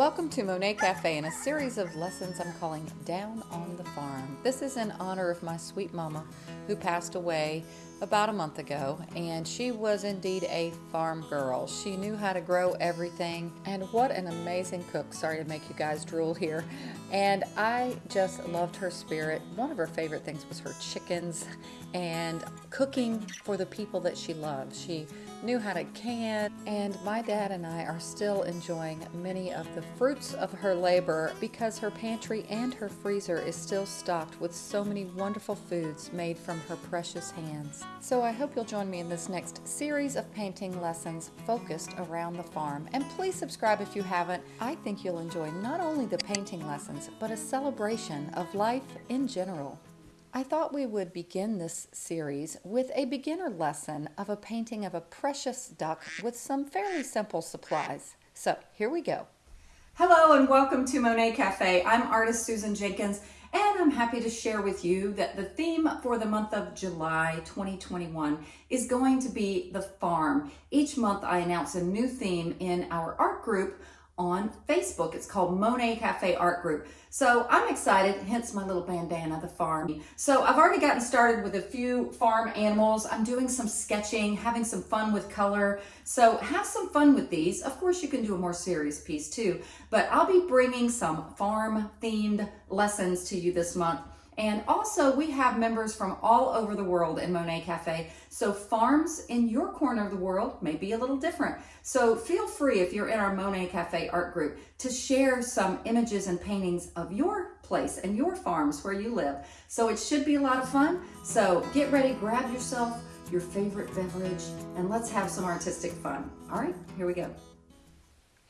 Welcome to Monet Cafe and a series of lessons I'm calling Down on the Farm. This is in honor of my sweet mama who passed away about a month ago, and she was indeed a farm girl. She knew how to grow everything, and what an amazing cook. Sorry to make you guys drool here. And I just loved her spirit. One of her favorite things was her chickens and cooking for the people that she loved. She knew how to can, and my dad and I are still enjoying many of the fruits of her labor because her pantry and her freezer is still stocked with so many wonderful foods made from her precious hands. So I hope you'll join me in this next series of painting lessons focused around the farm. And please subscribe if you haven't. I think you'll enjoy not only the painting lessons, but a celebration of life in general. I thought we would begin this series with a beginner lesson of a painting of a precious duck with some fairly simple supplies. So here we go. Hello and welcome to Monet Cafe. I'm artist Susan Jenkins and I'm happy to share with you that the theme for the month of July 2021 is going to be the farm. Each month I announce a new theme in our art group on Facebook. It's called Monet Cafe Art Group. So I'm excited, hence my little bandana, the farm. So I've already gotten started with a few farm animals. I'm doing some sketching, having some fun with color. So have some fun with these. Of course, you can do a more serious piece too, but I'll be bringing some farm themed lessons to you this month. And also we have members from all over the world in Monet Cafe. So farms in your corner of the world may be a little different. So feel free if you're in our Monet Cafe art group to share some images and paintings of your place and your farms where you live. So it should be a lot of fun. So get ready, grab yourself your favorite beverage and let's have some artistic fun. All right, here we go.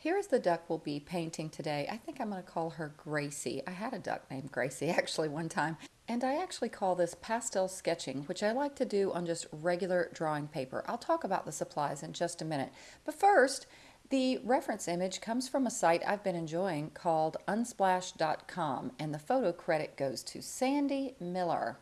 Here's the duck we'll be painting today. I think I'm going to call her Gracie. I had a duck named Gracie actually one time. And I actually call this pastel sketching, which I like to do on just regular drawing paper. I'll talk about the supplies in just a minute. But first, the reference image comes from a site I've been enjoying called unsplash.com and the photo credit goes to Sandy Miller.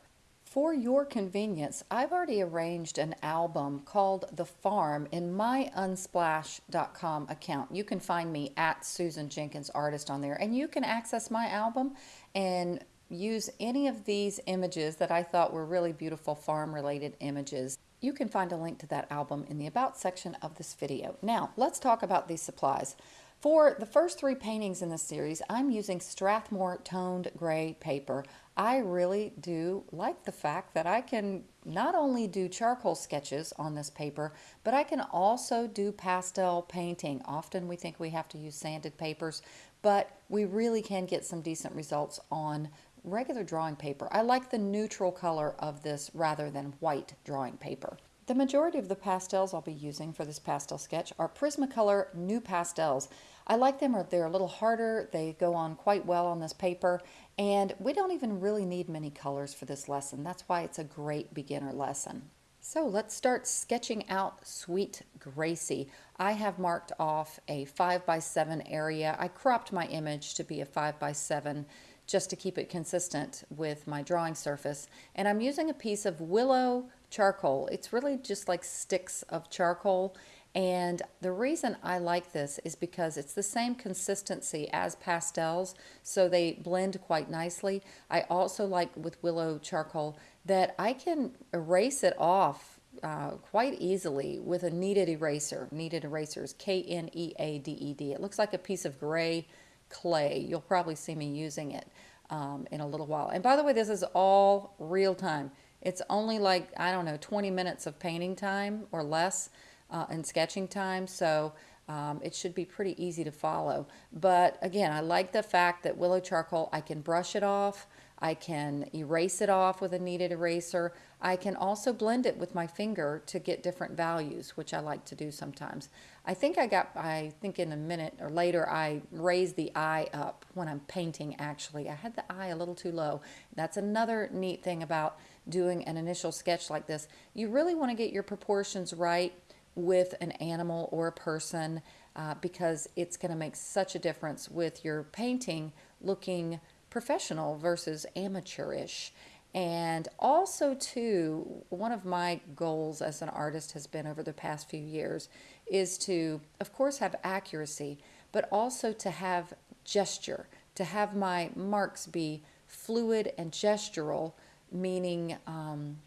For your convenience, I've already arranged an album called The Farm in my unsplash.com account. You can find me at Susan Jenkins Artist on there and you can access my album and use any of these images that I thought were really beautiful farm related images. You can find a link to that album in the About section of this video. Now, let's talk about these supplies. For the first three paintings in this series, I'm using Strathmore toned gray paper. I really do like the fact that I can not only do charcoal sketches on this paper, but I can also do pastel painting. Often we think we have to use sanded papers, but we really can get some decent results on regular drawing paper. I like the neutral color of this rather than white drawing paper. The majority of the pastels I'll be using for this pastel sketch are Prismacolor NuPastels. I like them, they're a little harder, they go on quite well on this paper, and we don't even really need many colors for this lesson. That's why it's a great beginner lesson. So let's start sketching out Sweet Gracie. I have marked off a 5 by 7 area. I cropped my image to be a 5 by 7 just to keep it consistent with my drawing surface. And I'm using a piece of willow charcoal. It's really just like sticks of charcoal. And the reason I like this is because it's the same consistency as pastels, so they blend quite nicely. I also like with willow charcoal that I can erase it off uh, quite easily with a kneaded eraser. Kneaded erasers, K-N-E-A-D-E-D. It looks like a piece of gray clay. You'll probably see me using it um, in a little while. And by the way, this is all real time. It's only like, I don't know, 20 minutes of painting time or less uh, and sketching time. So um, it should be pretty easy to follow. But again, I like the fact that willow charcoal, I can brush it off. I can erase it off with a kneaded eraser. I can also blend it with my finger to get different values, which I like to do sometimes. I think I got, I think in a minute or later, I raised the eye up when I'm painting actually. I had the eye a little too low. That's another neat thing about doing an initial sketch like this. You really want to get your proportions right with an animal or a person uh, because it's going to make such a difference with your painting looking professional versus amateurish. And also, too, one of my goals as an artist has been over the past few years is to, of course, have accuracy, but also to have gesture, to have my marks be fluid and gestural, meaning um,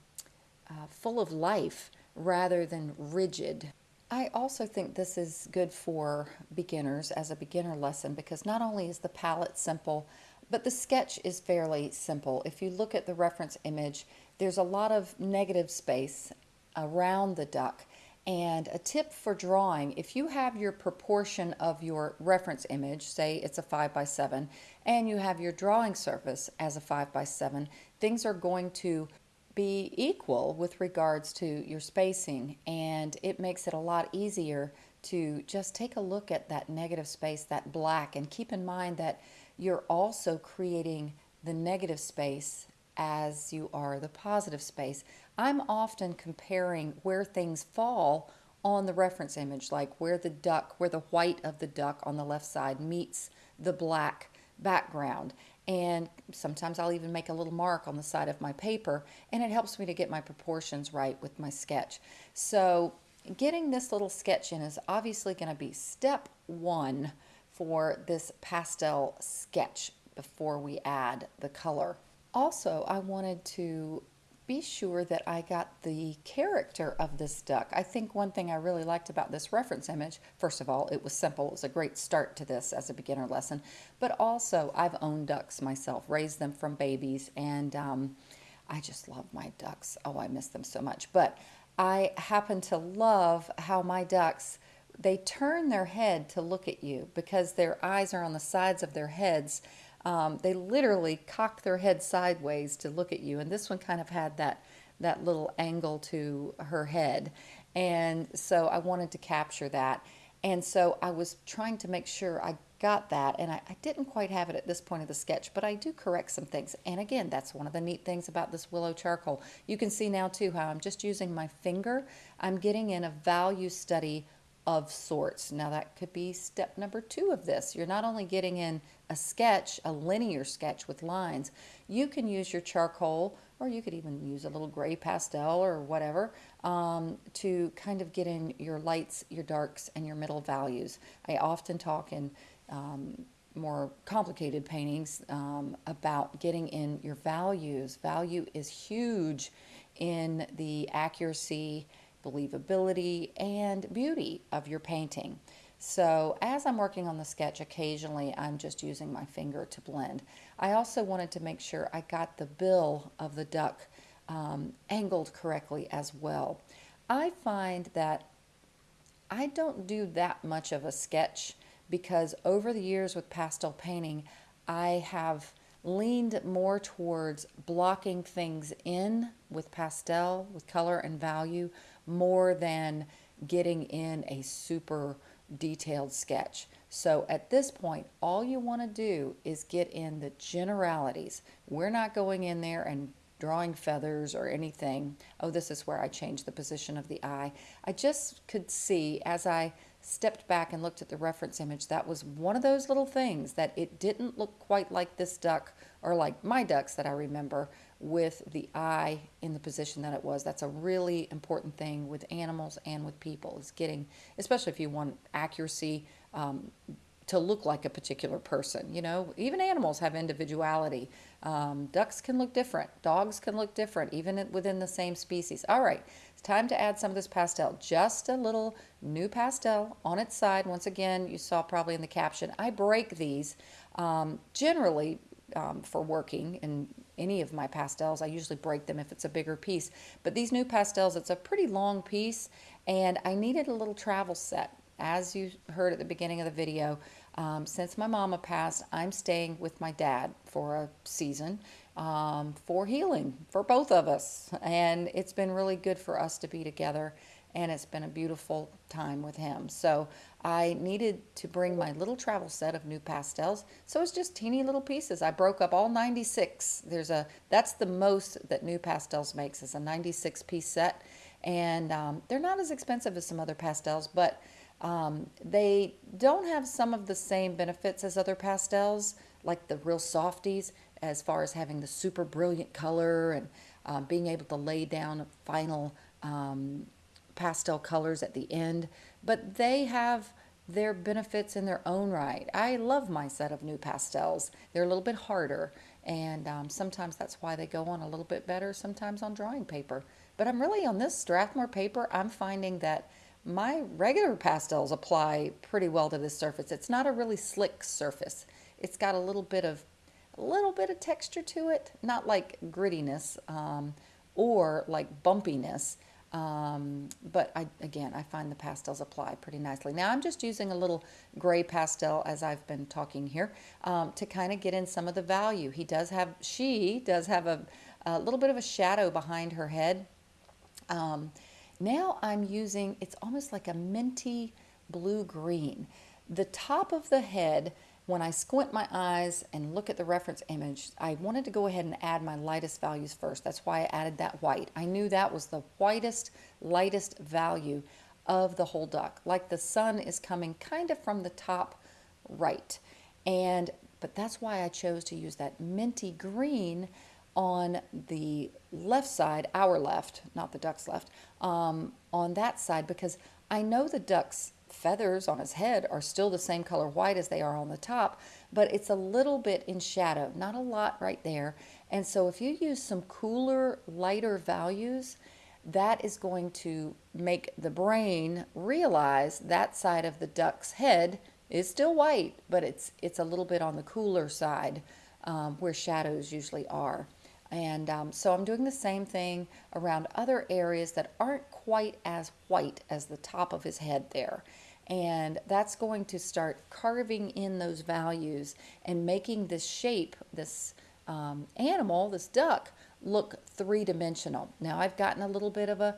uh, full of life rather than rigid. I also think this is good for beginners as a beginner lesson because not only is the palette simple, but the sketch is fairly simple. If you look at the reference image, there's a lot of negative space around the duck. And a tip for drawing, if you have your proportion of your reference image, say it's a 5 by 7, and you have your drawing surface as a 5 by 7, things are going to be equal with regards to your spacing and it makes it a lot easier to just take a look at that negative space, that black, and keep in mind that you're also creating the negative space as you are the positive space. I'm often comparing where things fall on the reference image, like where the duck, where the white of the duck on the left side meets the black background. And sometimes I'll even make a little mark on the side of my paper, and it helps me to get my proportions right with my sketch. So getting this little sketch in is obviously going to be step one for this pastel sketch before we add the color. Also, I wanted to be sure that I got the character of this duck. I think one thing I really liked about this reference image, first of all, it was simple. It was a great start to this as a beginner lesson. But also, I've owned ducks myself, raised them from babies, and um, I just love my ducks. Oh, I miss them so much. But I happen to love how my ducks they turn their head to look at you because their eyes are on the sides of their heads um, they literally cock their head sideways to look at you. And this one kind of had that, that little angle to her head. And so I wanted to capture that. And so I was trying to make sure I got that. And I, I didn't quite have it at this point of the sketch, but I do correct some things. And again, that's one of the neat things about this willow charcoal. You can see now too how I'm just using my finger. I'm getting in a value study of sorts. Now that could be step number two of this. You're not only getting in a sketch, a linear sketch with lines, you can use your charcoal or you could even use a little gray pastel or whatever um, to kind of get in your lights, your darks, and your middle values. I often talk in um, more complicated paintings um, about getting in your values. Value is huge in the accuracy believability, and beauty of your painting. So as I'm working on the sketch, occasionally I'm just using my finger to blend. I also wanted to make sure I got the bill of the duck um, angled correctly as well. I find that I don't do that much of a sketch because over the years with pastel painting, I have leaned more towards blocking things in with pastel, with color and value, more than getting in a super detailed sketch. So at this point, all you want to do is get in the generalities. We're not going in there and drawing feathers or anything. Oh, this is where I changed the position of the eye. I just could see as I stepped back and looked at the reference image, that was one of those little things that it didn't look quite like this duck or like my ducks that I remember with the eye in the position that it was. That's a really important thing with animals and with people is getting, especially if you want accuracy, um, to look like a particular person. You know, even animals have individuality. Um, ducks can look different. Dogs can look different, even within the same species. All right, it's time to add some of this pastel. Just a little NuPastel on its side. Once again, you saw probably in the caption, I break these um, generally um, for working in any of my pastels. I usually break them if it's a bigger piece. But these NuPastels, it's a pretty long piece, and I needed a little travel set. As you heard at the beginning of the video, um, since my mama passed, I'm staying with my dad for a season um, for healing for both of us. And it's been really good for us to be together, and it's been a beautiful time with him. So I needed to bring my little travel set of NuPastels, So it's just teeny little pieces. I broke up all 96. There's a that's the most that NuPastels makes is a 96 piece set, and um, they're not as expensive as some other pastels, but um, they don't have some of the same benefits as other pastels, like the real softies, as far as having the super brilliant color and um, being able to lay down final um, pastel colors at the end. But they have their benefits in their own right. I love my set of NuPastels. They're a little bit harder, and um, sometimes that's why they go on a little bit better, sometimes on drawing paper. But I'm really on this Strathmore paper, I'm finding that my regular pastels apply pretty well to this surface. It's not a really slick surface. It's got a little bit of a little bit of texture to it, not like grittiness um, or like bumpiness. Um, but I, again, I find the pastels apply pretty nicely. Now I'm just using a little gray pastel as I've been talking here um, to kind of get in some of the value. He does have, she does have a, a little bit of a shadow behind her head. Um, now I'm using, it's almost like a minty blue-green. The top of the head, when I squint my eyes and look at the reference image, I wanted to go ahead and add my lightest values first. That's why I added that white. I knew that was the whitest, lightest value of the whole duck. Like the sun is coming kind of from the top right. And, but that's why I chose to use that minty green on the left side, our left, not the duck's left, um, on that side because I know the duck's feathers on his head are still the same color white as they are on the top, but it's a little bit in shadow, not a lot right there. And so if you use some cooler, lighter values, that is going to make the brain realize that side of the duck's head is still white, but it's, it's a little bit on the cooler side um, where shadows usually are. And um, so I'm doing the same thing around other areas that aren't quite as white as the top of his head there. And that's going to start carving in those values and making this shape, this um, animal, this duck, look three-dimensional. Now I've gotten a little bit of a,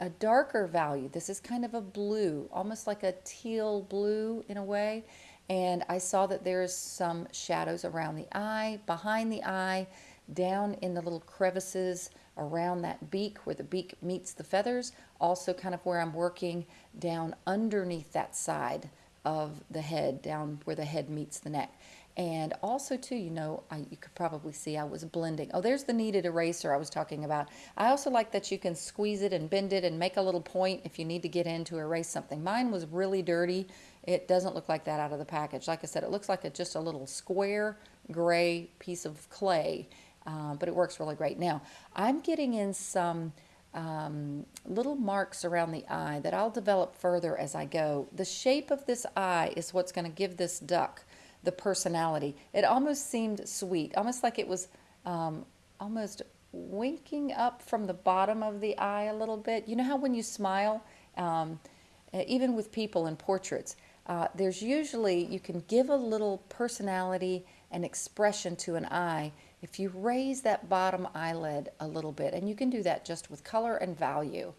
a darker value. This is kind of a blue, almost like a teal blue in a way. And I saw that there's some shadows around the eye, behind the eye, down in the little crevices around that beak where the beak meets the feathers, also kind of where I'm working down underneath that side of the head, down where the head meets the neck. And also too, you know, I, you could probably see I was blending. Oh, there's the kneaded eraser I was talking about. I also like that you can squeeze it and bend it and make a little point if you need to get in to erase something. Mine was really dirty. It doesn't look like that out of the package. Like I said, it looks like a, just a little square gray piece of clay uh, but it works really great. Now, I'm getting in some um, little marks around the eye that I'll develop further as I go. The shape of this eye is what's going to give this duck the personality. It almost seemed sweet, almost like it was um, almost winking up from the bottom of the eye a little bit. You know how when you smile, um, even with people in portraits, uh, there's usually, you can give a little personality and expression to an eye if you raise that bottom eyelid a little bit, and you can do that just with color and value.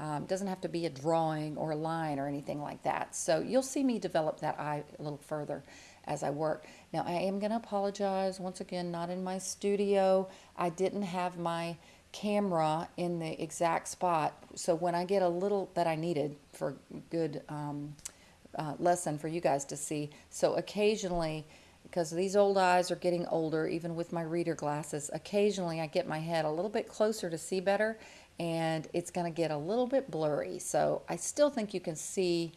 Um, doesn't have to be a drawing or a line or anything like that. So you'll see me develop that eye a little further as I work. Now I am going to apologize once again, not in my studio. I didn't have my camera in the exact spot. So when I get a little that I needed for good um, uh, lesson for you guys to see. So occasionally because these old eyes are getting older, even with my reader glasses. Occasionally I get my head a little bit closer to see better and it's going to get a little bit blurry. So I still think you can see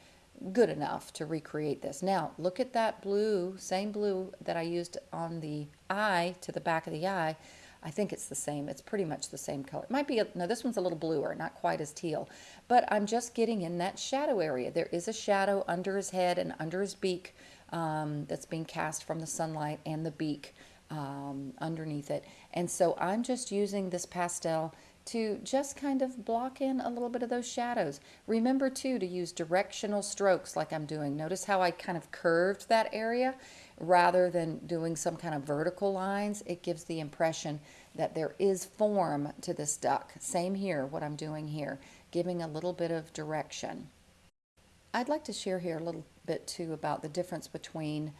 good enough to recreate this. Now look at that blue, same blue that I used on the eye to the back of the eye. I think it's the same. It's pretty much the same color. It might be, a, no, this one's a little bluer, not quite as teal. But I'm just getting in that shadow area. There is a shadow under his head and under his beak um, that's being cast from the sunlight and the beak um, underneath it. And so I'm just using this pastel to just kind of block in a little bit of those shadows. Remember too to use directional strokes like I'm doing. Notice how I kind of curved that area rather than doing some kind of vertical lines. It gives the impression that there is form to this duck. Same here, what I'm doing here, giving a little bit of direction. I'd like to share here a little bit too about the difference between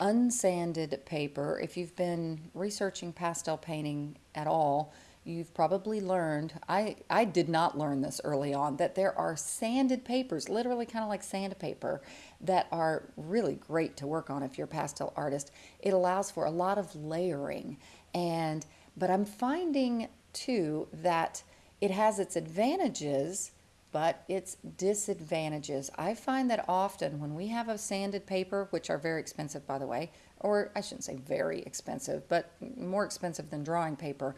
unsanded paper. If you've been researching pastel painting at all, you've probably learned, I, I did not learn this early on, that there are sanded papers, literally kind of like sandpaper, that are really great to work on if you're a pastel artist. It allows for a lot of layering. and But I'm finding too that it has its advantages but its disadvantages. I find that often when we have a sanded paper, which are very expensive by the way, or I shouldn't say very expensive, but more expensive than drawing paper,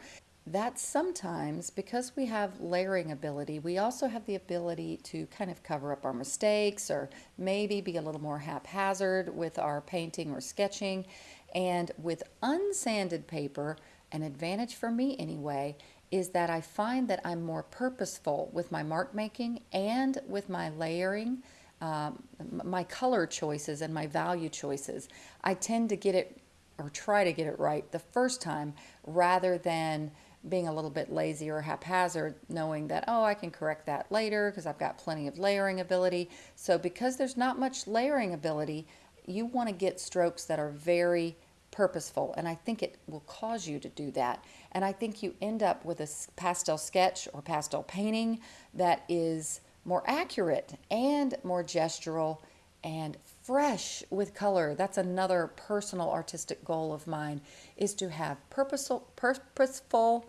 that sometimes because we have layering ability, we also have the ability to kind of cover up our mistakes or maybe be a little more haphazard with our painting or sketching. And with unsanded paper, an advantage for me anyway, is that I find that I'm more purposeful with my mark making and with my layering, um, my color choices and my value choices. I tend to get it or try to get it right the first time rather than being a little bit lazy or haphazard, knowing that, oh, I can correct that later because I've got plenty of layering ability. So, because there's not much layering ability, you want to get strokes that are very purposeful. And I think it will cause you to do that. And I think you end up with a pastel sketch or pastel painting that is more accurate and more gestural and fresh with color. That's another personal artistic goal of mine is to have purposeful, purposeful,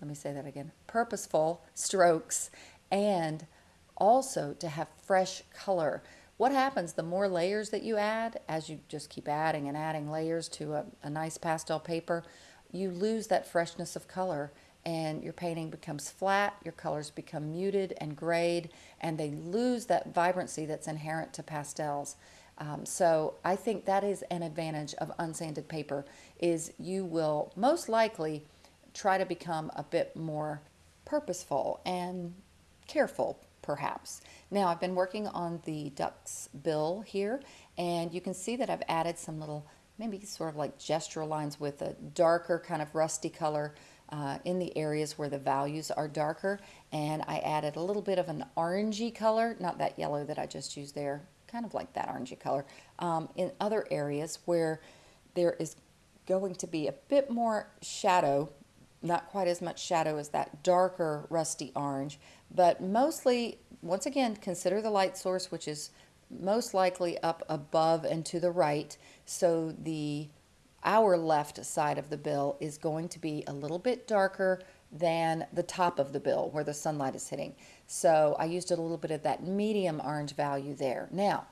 let me say that again, purposeful strokes and also to have fresh color. What happens the more layers that you add, as you just keep adding and adding layers to a, a nice pastel paper, you lose that freshness of color and your painting becomes flat, your colors become muted and grayed, and they lose that vibrancy that's inherent to pastels. Um, so I think that is an advantage of unsanded paper is you will most likely try to become a bit more purposeful and careful perhaps. Now I've been working on the duck's bill here and you can see that I've added some little maybe sort of like gestural lines with a darker kind of rusty color uh, in the areas where the values are darker and I added a little bit of an orangey color, not that yellow that I just used there, kind of like that orangey color, um, in other areas where there is going to be a bit more shadow not quite as much shadow as that darker rusty orange, but mostly, once again, consider the light source, which is most likely up above and to the right. So the our left side of the bill is going to be a little bit darker than the top of the bill where the sunlight is hitting. So I used a little bit of that medium orange value there. Now,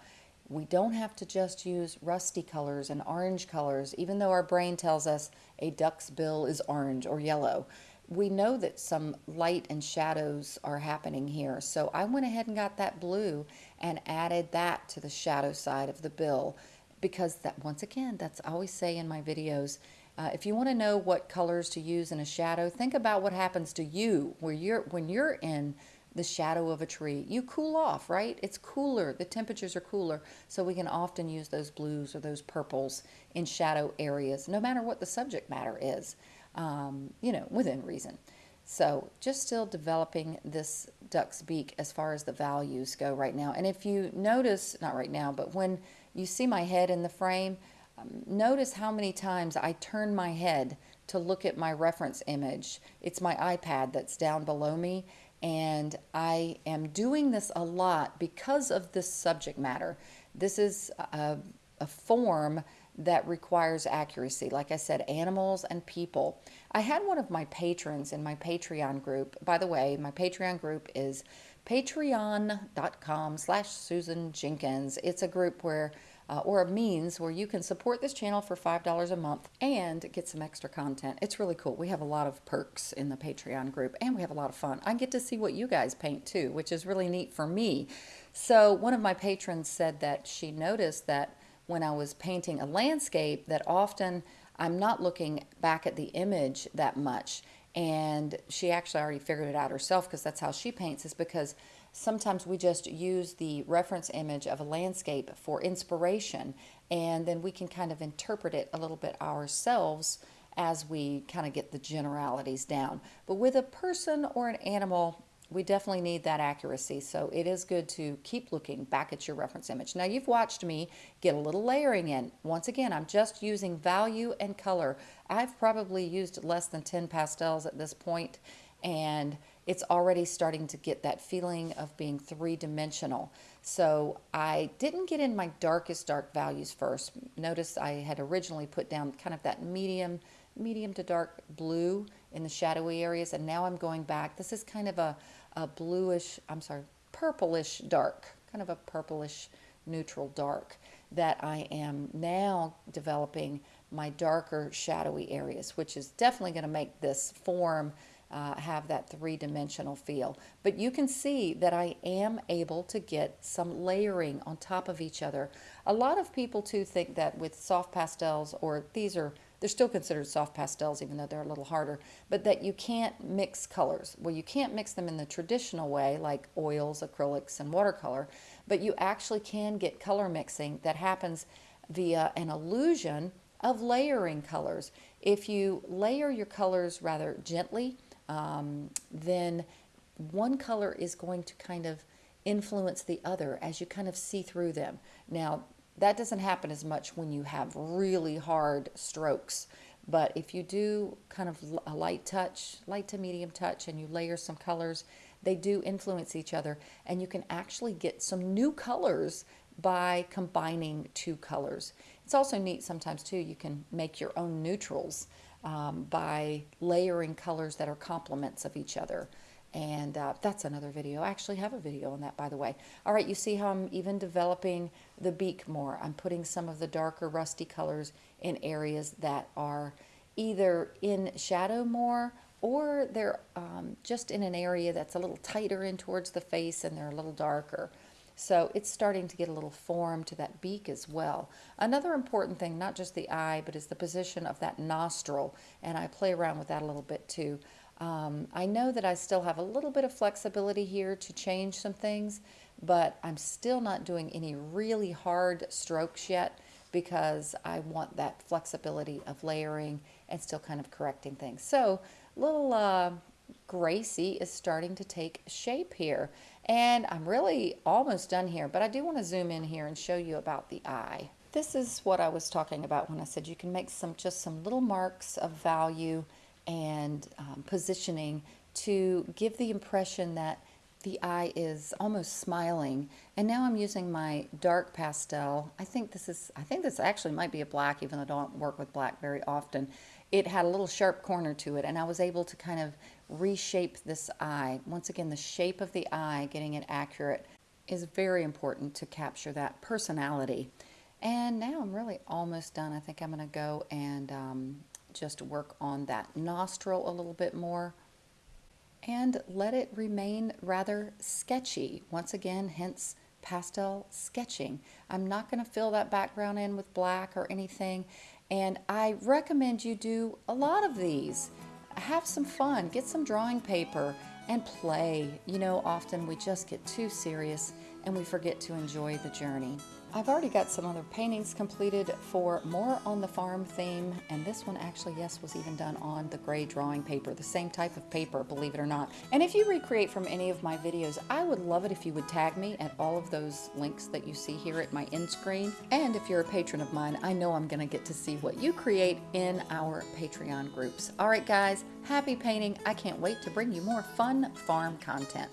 we don't have to just use rusty colors and orange colors, even though our brain tells us a duck's bill is orange or yellow. We know that some light and shadows are happening here. So I went ahead and got that blue and added that to the shadow side of the bill because that once again, that's I always say in my videos, uh, if you want to know what colors to use in a shadow, think about what happens to you where you're when you're in the shadow of a tree. You cool off, right? It's cooler. The temperatures are cooler. So we can often use those blues or those purples in shadow areas, no matter what the subject matter is, um, you know, within reason. So just still developing this duck's beak as far as the values go right now. And if you notice, not right now, but when you see my head in the frame, um, notice how many times I turn my head to look at my reference image. It's my iPad that's down below me and I am doing this a lot because of this subject matter. This is a, a form that requires accuracy. Like I said, animals and people. I had one of my patrons in my Patreon group. By the way, my Patreon group is patreon.com slash Susan Jenkins. It's a group where uh, or a means where you can support this channel for $5 a month and get some extra content. It's really cool. We have a lot of perks in the Patreon group and we have a lot of fun. I get to see what you guys paint too, which is really neat for me. So one of my patrons said that she noticed that when I was painting a landscape that often I'm not looking back at the image that much. And she actually already figured it out herself because that's how she paints is because sometimes we just use the reference image of a landscape for inspiration and then we can kind of interpret it a little bit ourselves as we kind of get the generalities down. But with a person or an animal, we definitely need that accuracy. So it is good to keep looking back at your reference image. Now you've watched me get a little layering in. Once again, I'm just using value and color. I've probably used less than 10 pastels at this point and it's already starting to get that feeling of being three-dimensional. So I didn't get in my darkest dark values first. Notice I had originally put down kind of that medium, medium to dark blue in the shadowy areas, and now I'm going back. This is kind of a, a bluish, I'm sorry, purplish dark, kind of a purplish neutral dark that I am now developing my darker shadowy areas, which is definitely going to make this form uh, have that three-dimensional feel. But you can see that I am able to get some layering on top of each other. A lot of people too think that with soft pastels, or these are, they're still considered soft pastels even though they're a little harder, but that you can't mix colors. Well, you can't mix them in the traditional way like oils, acrylics, and watercolor, but you actually can get color mixing that happens via an illusion of layering colors. If you layer your colors rather gently, um, then one color is going to kind of influence the other as you kind of see through them. Now, that doesn't happen as much when you have really hard strokes. But if you do kind of a light touch, light to medium touch, and you layer some colors, they do influence each other. And you can actually get some new colors by combining two colors. It's also neat sometimes too, you can make your own neutrals um, by layering colors that are complements of each other. And uh, that's another video. I actually have a video on that, by the way. All right, you see how I'm even developing the beak more. I'm putting some of the darker rusty colors in areas that are either in shadow more or they're um, just in an area that's a little tighter in towards the face and they're a little darker. So it's starting to get a little form to that beak as well. Another important thing, not just the eye, but is the position of that nostril. And I play around with that a little bit too. Um, I know that I still have a little bit of flexibility here to change some things, but I'm still not doing any really hard strokes yet because I want that flexibility of layering and still kind of correcting things. So little uh, Gracie is starting to take shape here. And I'm really almost done here, but I do want to zoom in here and show you about the eye. This is what I was talking about when I said you can make some just some little marks of value and um, positioning to give the impression that the eye is almost smiling. And now I'm using my dark pastel. I think this is, I think this actually might be a black, even though I don't work with black very often. It had a little sharp corner to it, and I was able to kind of reshape this eye. Once again, the shape of the eye, getting it accurate, is very important to capture that personality. And now I'm really almost done. I think I'm going to go and um, just work on that nostril a little bit more and let it remain rather sketchy. Once again, hence pastel sketching. I'm not going to fill that background in with black or anything. And I recommend you do a lot of these have some fun, get some drawing paper and play. You know, often we just get too serious and we forget to enjoy the journey. I've already got some other paintings completed for more on the farm theme, and this one actually, yes, was even done on the gray drawing paper, the same type of paper, believe it or not. And if you recreate from any of my videos, I would love it if you would tag me at all of those links that you see here at my end screen. And if you're a patron of mine, I know I'm gonna get to see what you create in our Patreon groups. All right, guys, happy painting. I can't wait to bring you more fun farm content.